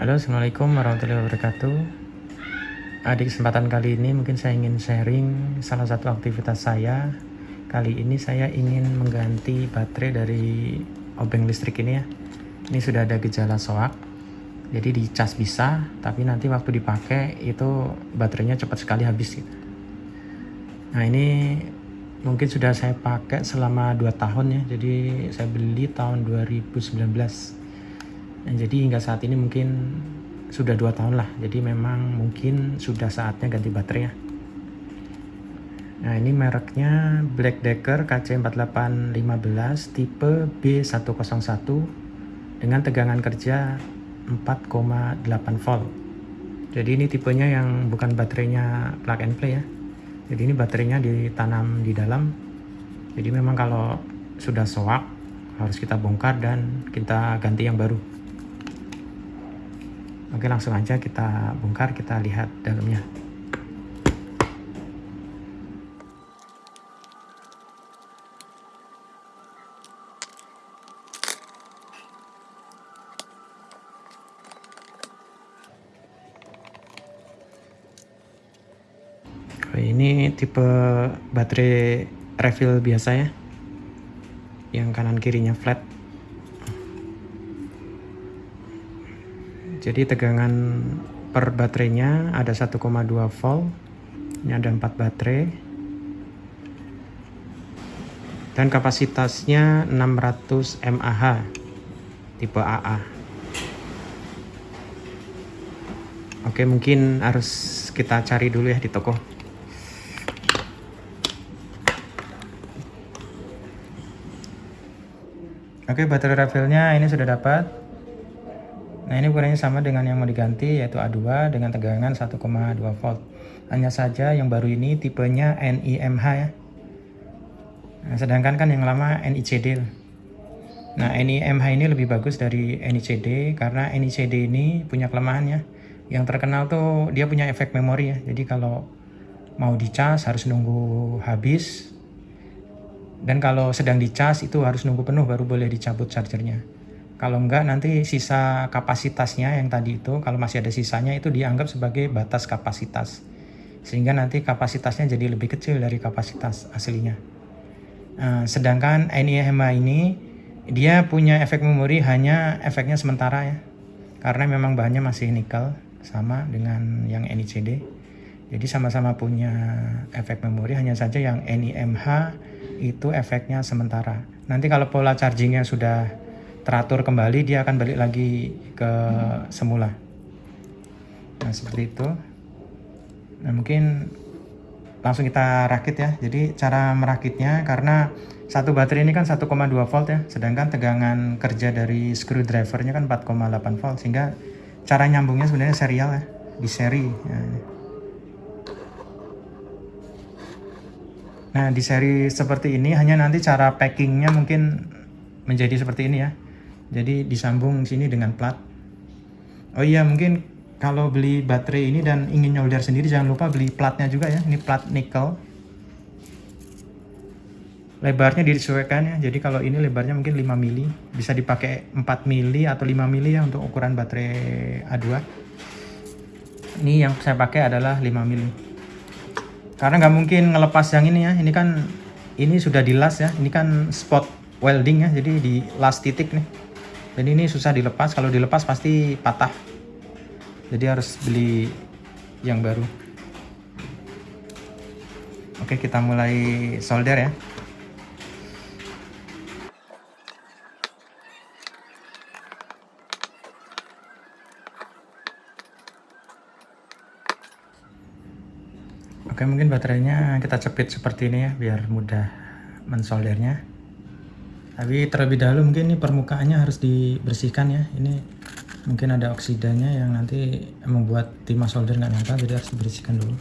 Halo Assalamualaikum warahmatullahi wabarakatuh. Uh, Di kesempatan kali ini mungkin saya ingin sharing salah satu aktivitas saya. Kali ini saya ingin mengganti baterai dari obeng listrik ini ya. Ini sudah ada gejala soak Jadi dicas bisa tapi nanti waktu dipakai itu baterainya cepat sekali habis gitu. Nah ini mungkin sudah saya pakai selama 2 tahun ya Jadi saya beli tahun 2019 Nah, jadi hingga saat ini mungkin sudah dua tahun lah. Jadi memang mungkin sudah saatnya ganti baterai ya. Nah ini mereknya Black Decker KC4815 tipe B101 dengan tegangan kerja 4,8 volt. Jadi ini tipenya yang bukan baterainya plug and play ya. Jadi ini baterainya ditanam di dalam. Jadi memang kalau sudah soak harus kita bongkar dan kita ganti yang baru. Oke langsung aja kita bongkar, kita lihat dalamnya. ini tipe baterai refill biasa ya yang kanan kirinya flat jadi tegangan per baterainya ada 1,2 volt. Ini ada 4 baterai. Dan kapasitasnya 600 mAh tipe AA oke mungkin harus kita cari dulu ya di toko. Oke baterai refillnya ini sudah dapat Nah ini ukurannya sama dengan yang mau diganti yaitu A2 dengan tegangan 1,2 volt. Hanya saja yang baru ini tipenya NIMH ya. Nah, sedangkan kan yang lama NICD. Nah NIMH ini lebih bagus dari NICD karena NICD ini punya kelemahannya. Yang terkenal tuh dia punya efek memori ya. Jadi kalau mau dicas harus nunggu habis. Dan kalau sedang dicas itu harus nunggu penuh baru boleh dicabut chargernya. Kalau enggak nanti sisa kapasitasnya yang tadi itu kalau masih ada sisanya itu dianggap sebagai batas kapasitas. Sehingga nanti kapasitasnya jadi lebih kecil dari kapasitas aslinya. Nah, sedangkan NIMH ini dia punya efek memori hanya efeknya sementara ya. Karena memang bahannya masih nikel sama dengan yang NICD. Jadi sama-sama punya efek memori hanya saja yang NIMH itu efeknya sementara. Nanti kalau pola chargingnya sudah teratur kembali dia akan balik lagi ke semula. Nah seperti itu. Nah mungkin langsung kita rakit ya. Jadi cara merakitnya karena satu baterai ini kan 1,2 volt ya. Sedangkan tegangan kerja dari screwdrivernya kan 4,8 volt sehingga cara nyambungnya sebenarnya serial ya di seri. Ya. nah di seri seperti ini hanya nanti cara packingnya mungkin menjadi seperti ini ya jadi disambung sini dengan plat. Oh iya mungkin kalau beli baterai ini dan ingin nyolder sendiri jangan lupa beli platnya juga ya. Ini plat nikel. Lebarnya disesuaikan ya. Jadi kalau ini lebarnya mungkin 5 mili. Bisa dipakai 4 mili atau 5 mili ya untuk ukuran baterai A2 ini yang saya pakai adalah 5 mili. Karena nggak mungkin ngelepas yang ini ya. Ini kan ini sudah di las ya. Ini kan spot welding ya. Jadi di las titik nih dan ini susah dilepas. Kalau dilepas pasti patah. Jadi harus beli yang baru. Oke kita mulai solder ya. Oke mungkin baterainya kita cepit seperti ini ya biar mudah mensoldernya tapi terlebih dahulu mungkin ini permukaannya harus dibersihkan ya. Ini mungkin ada oksidanya yang nanti membuat timah solder nggak nyata jadi harus dibersihkan dulu.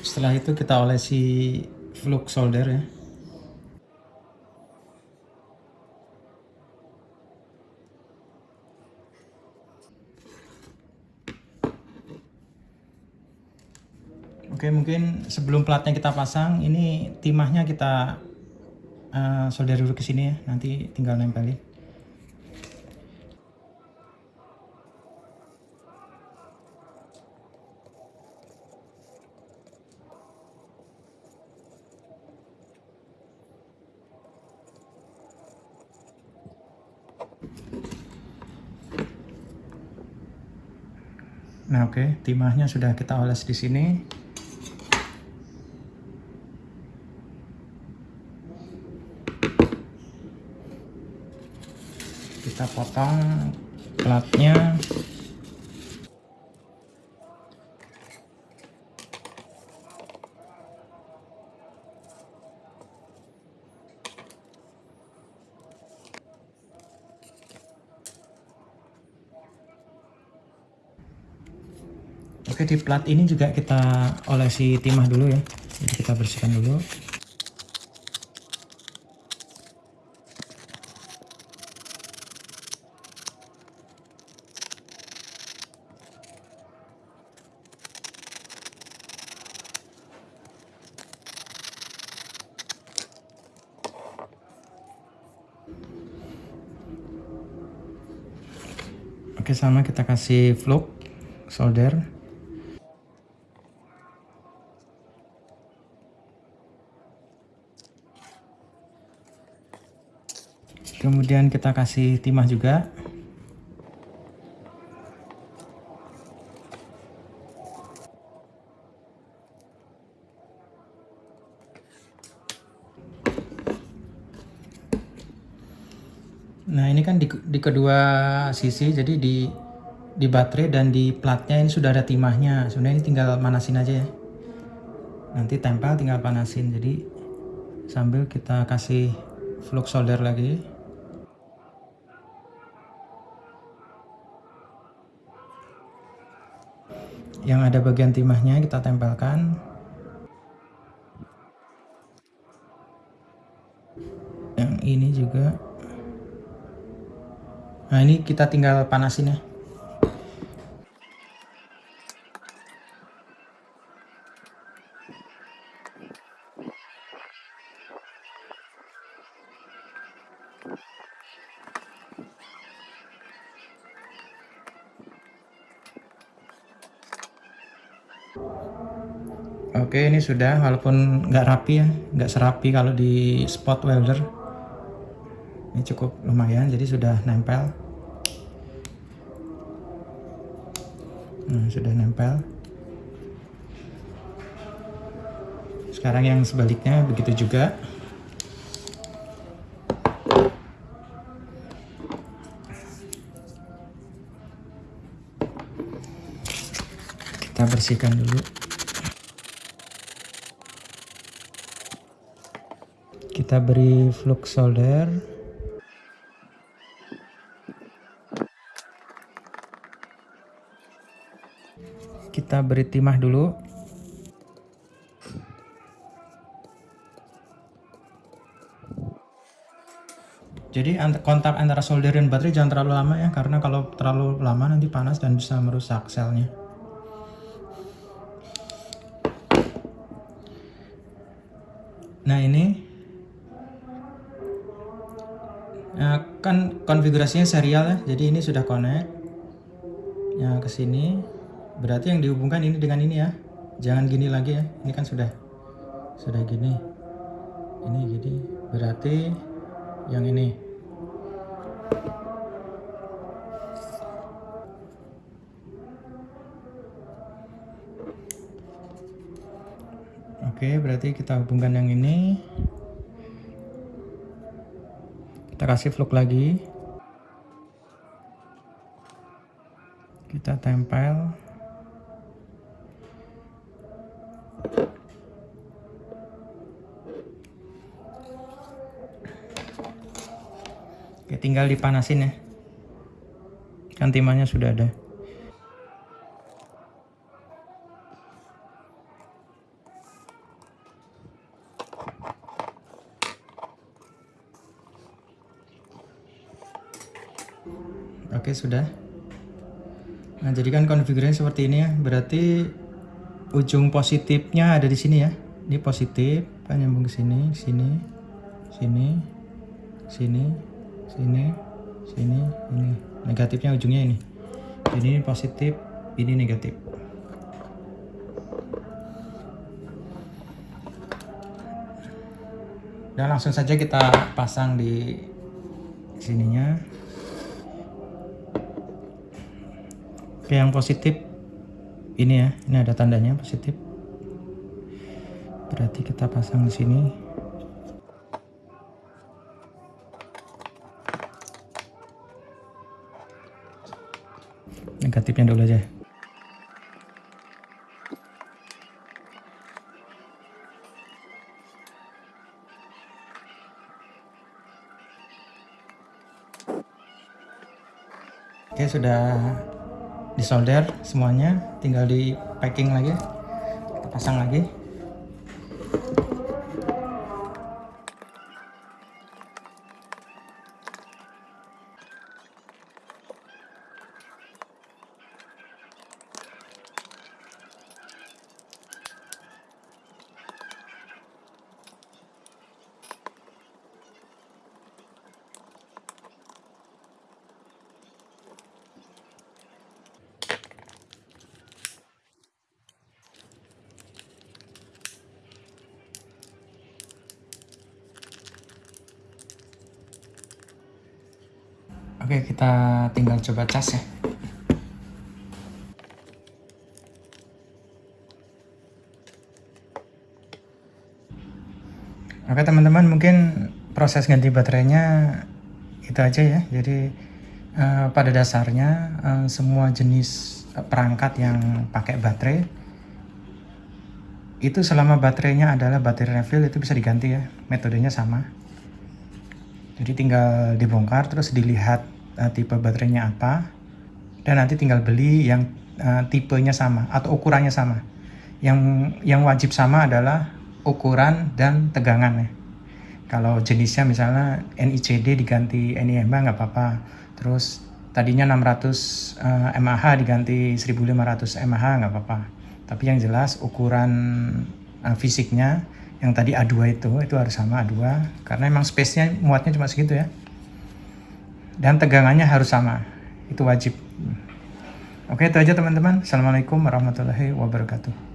Setelah itu kita olesi flux solder ya Oke, mungkin sebelum platnya kita pasang, ini timahnya kita uh, solder dulu ke sini ya. Nanti tinggal nempelin. Nah, oke, okay. timahnya sudah kita oles di sini. Kita potong platnya. Oke di plat ini juga kita olesi timah dulu ya. Jadi kita bersihkan dulu. Oke sama kita kasih fluk solder. Kemudian kita kasih timah juga Nah ini kan di, di kedua sisi jadi di di baterai dan di platnya ini sudah ada timahnya. Sebenarnya ini tinggal panasin aja ya. Nanti tempel tinggal panasin jadi sambil kita kasih flux solder lagi. Yang ada bagian timahnya kita tempelkan. Yang ini juga nah ini kita tinggal panasin ya. Oke ini sudah walaupun nggak rapi ya nggak serapi kalau di spot welder. Ini cukup lumayan jadi sudah nempel nah, sudah nempel. Sekarang yang sebaliknya begitu juga. Kita bersihkan dulu. Kita beri flux solder kita beri timah dulu jadi kontak antara solder dan baterai jangan terlalu lama ya karena kalau terlalu lama nanti panas dan bisa merusak selnya nah ini Nah, kan konfigurasinya serial ya. Jadi ini sudah connect. Ya ke sini. Berarti yang dihubungkan ini dengan ini ya. Jangan gini lagi ya. Ini kan sudah sudah gini. Ini gini. Berarti yang ini. Oke, berarti kita hubungkan yang ini kita kasih fluk lagi kita tempel Oke, tinggal dipanasin ya kan timahnya sudah ada Oke sudah. Nah jadikan konfigurasinya seperti ini ya. Berarti ujung positifnya ada di sini ya ini positif kan nyambung ke sini sini sini sini sini sini ini. Negatifnya ujungnya ini. Ini positif ini negatif. Dan langsung saja kita pasang di sininya. Oke yang positif ini ya. Ini ada tandanya positif. Berarti kita pasang di sini negatifnya dulu aja. Oke sudah disolder semuanya. Tinggal di packing lagi. Kita pasang lagi Oke, kita tinggal coba cas ya. Oke teman-teman, mungkin proses ganti baterainya itu aja ya. Jadi uh, pada dasarnya uh, semua jenis perangkat yang pakai baterai itu selama baterainya adalah baterai refill itu bisa diganti ya. Metodenya sama. Jadi tinggal dibongkar terus dilihat uh, tipe baterainya apa dan nanti tinggal beli yang uh, tipenya sama atau ukurannya sama. Yang yang wajib sama adalah ukuran dan tegangan ya kalau jenisnya misalnya NICD diganti NIMA nggak apa-apa. Terus tadinya 600 uh, mAh diganti 1500 mAh nggak apa-apa. Tapi yang jelas ukuran uh, fisiknya yang tadi A2 itu itu harus sama A2 karena emang space-nya muatnya cuma segitu ya dan tegangannya harus sama. Itu wajib. Oke itu aja teman-teman. Assalamualaikum warahmatullahi wabarakatuh